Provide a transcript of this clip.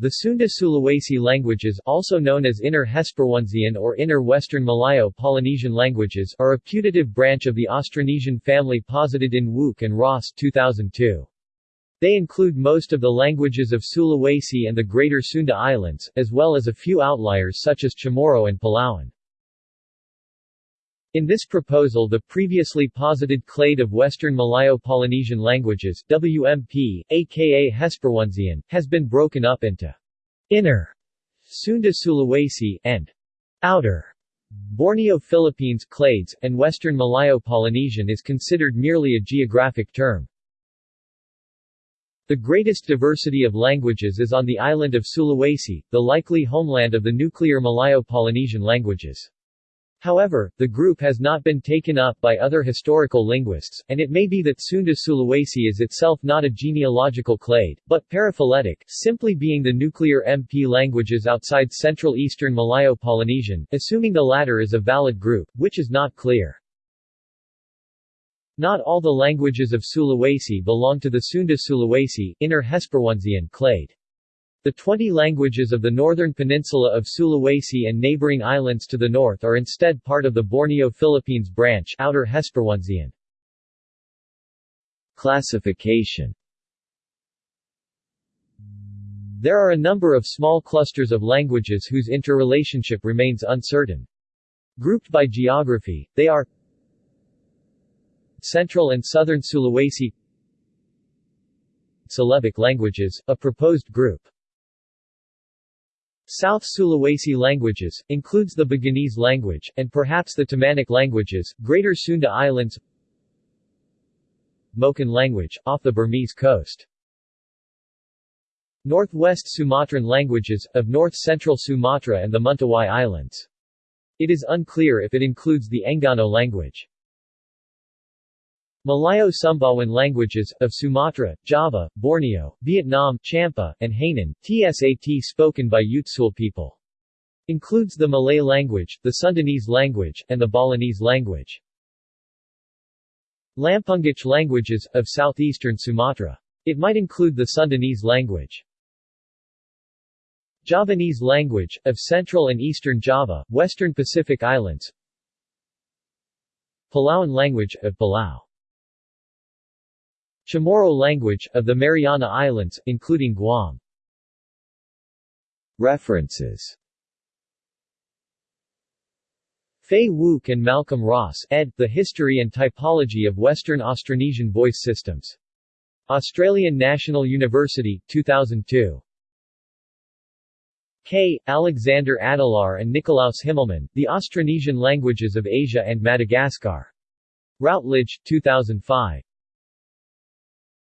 The Sunda-Sulawesi languages also known as Inner Hesperonesian or Inner Western Malayo-Polynesian languages are a putative branch of the Austronesian family posited in Wouk and Ross 2002. They include most of the languages of Sulawesi and the Greater Sunda Islands, as well as a few outliers such as Chamorro and Palauan. In this proposal the previously posited clade of Western Malayo-Polynesian languages WMP, aka Hesperonesian, has been broken up into Inner Sunda Sulawesi and Outer Borneo Philippines clades, and Western Malayo-Polynesian is considered merely a geographic term. The greatest diversity of languages is on the island of Sulawesi, the likely homeland of the nuclear Malayo-Polynesian languages. However, the group has not been taken up by other historical linguists, and it may be that Sunda Sulawesi is itself not a genealogical clade, but paraphyletic, simply being the nuclear MP languages outside Central Eastern Malayo-Polynesian, assuming the latter is a valid group, which is not clear. Not all the languages of Sulawesi belong to the Sunda Sulawesi, Inner Hesperonesian clade. The 20 languages of the northern peninsula of Sulawesi and neighboring islands to the north are instead part of the Borneo Philippines branch Outer Hesperonesian. Classification There are a number of small clusters of languages whose interrelationship remains uncertain. Grouped by geography, they are Central and Southern Sulawesi Celebic languages, a proposed group South Sulawesi languages, includes the Buginese language, and perhaps the Tamanic languages, Greater Sunda Islands Moken language, off the Burmese coast Northwest Sumatran languages, of north-central Sumatra and the Mentawai Islands. It is unclear if it includes the Enggano language. Malayo-Sumbawan languages, of Sumatra, Java, Borneo, Vietnam, Champa, and Hainan, TSAT spoken by Utsul people. Includes the Malay language, the Sundanese language, and the Balinese language. Lampungic languages, of southeastern Sumatra. It might include the Sundanese language. Javanese language, of central and eastern Java, western Pacific Islands Palauan language, of Palau Chamorro language, of the Mariana Islands, including Guam. References Fay Wouk and Malcolm Ross, ed. The History and Typology of Western Austronesian Voice Systems. Australian National University, 2002. K. Alexander Adelaar and Nikolaus Himmelmann, The Austronesian Languages of Asia and Madagascar. Routledge, 2005.